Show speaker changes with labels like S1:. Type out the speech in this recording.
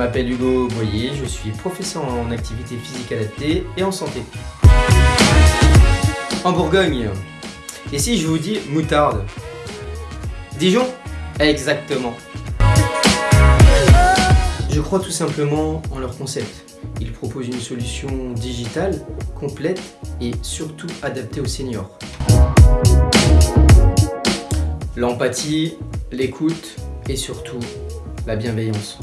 S1: m'appelle Hugo Boyer, je suis professeur en activité physique adaptée et en santé. En Bourgogne. Et si je vous dis moutarde Dijon? Exactement. Je crois tout simplement en leur concept. Ils proposent une solution digitale, complète et surtout adaptée aux seniors. L'empathie, l'écoute et surtout la bienveillance.